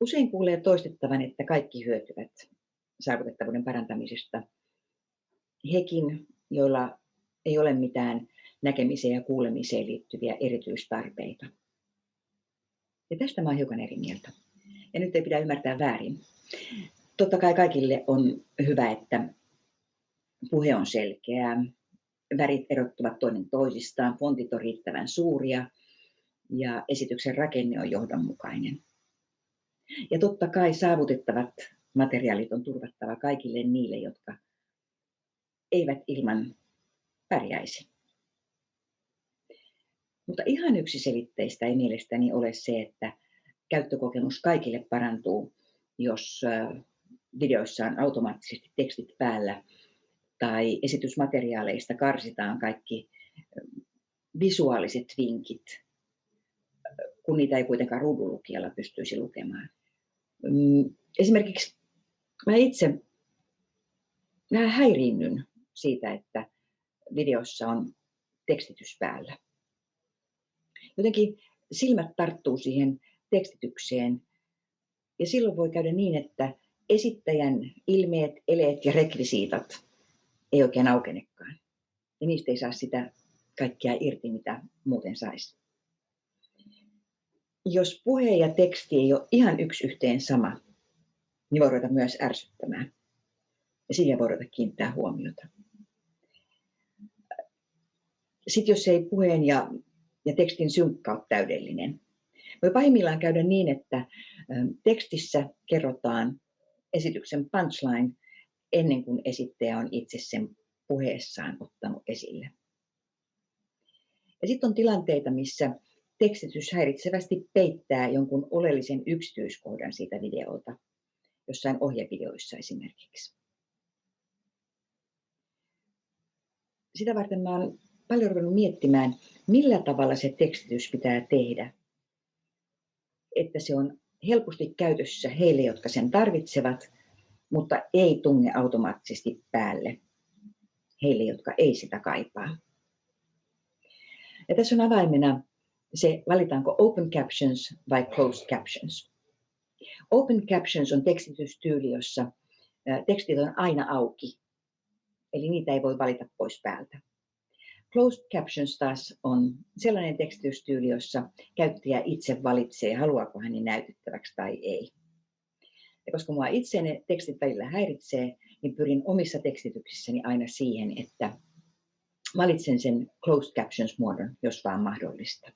Usein kuulee toistettavan, että kaikki hyötyvät saavutettavuuden parantamisesta. Hekin, joilla ei ole mitään näkemiseen ja kuulemiseen liittyviä erityistarpeita. Ja tästä mä olen hiukan eri mieltä. Ja nyt ei pidä ymmärtää väärin. Totta kai kaikille on hyvä, että puhe on selkeää, värit erottuvat toinen toisistaan, fontit on riittävän suuria ja esityksen rakenne on johdonmukainen. Ja totta kai saavutettavat materiaalit on turvattava kaikille niille, jotka eivät ilman pärjäisi. Mutta ihan yksiselitteistä ei mielestäni ole se, että käyttökokemus kaikille parantuu, jos videoissa on automaattisesti tekstit päällä tai esitysmateriaaleista karsitaan kaikki visuaaliset vinkit, kun niitä ei kuitenkaan ruudunlukijalla pystyisi lukemaan. Mm, esimerkiksi mä itse vähän häiriinnyn siitä, että videossa on tekstitys päällä. Jotenkin silmät tarttuu siihen tekstitykseen ja silloin voi käydä niin, että esittäjän ilmeet, eleet ja rekvisiitat ei oikein aukenekaan. Ja niistä ei saa sitä kaikkea irti, mitä muuten saisi. Jos puhe ja teksti ei ole ihan yksi yhteen sama, niin voi ruveta myös ärsyttämään. Ja siihen voi ruveta kiinnittää huomiota. Sitten jos ei puheen ja, ja tekstin synkka ole täydellinen, voi pahimmillaan käydä niin, että tekstissä kerrotaan esityksen punchline ennen kuin esittäjä on itse sen puheessaan ottanut esille. Ja sitten on tilanteita, missä tekstitys häiritsevästi peittää jonkun oleellisen yksityiskohdan siitä videolta, jossain ohjevideoissa esimerkiksi. Sitä varten mä olen paljon ruvennut miettimään, millä tavalla se tekstitys pitää tehdä, että se on helposti käytössä heille, jotka sen tarvitsevat, mutta ei tunge automaattisesti päälle heille, jotka ei sitä kaipaa. Ja tässä on avaimena se, valitaanko open captions vai closed captions. Open captions on tekstitystyyli, jossa tekstit on aina auki, eli niitä ei voi valita pois päältä. Closed captions taas on sellainen tekstitystyyli, jossa käyttäjä itse valitsee, haluaako hän ne näytettäväksi tai ei. Ja koska minua itse ne tekstit välillä häiritsee, niin pyrin omissa tekstityksissäni aina siihen, että valitsen sen closed captions muodon, jos vaan mahdollista.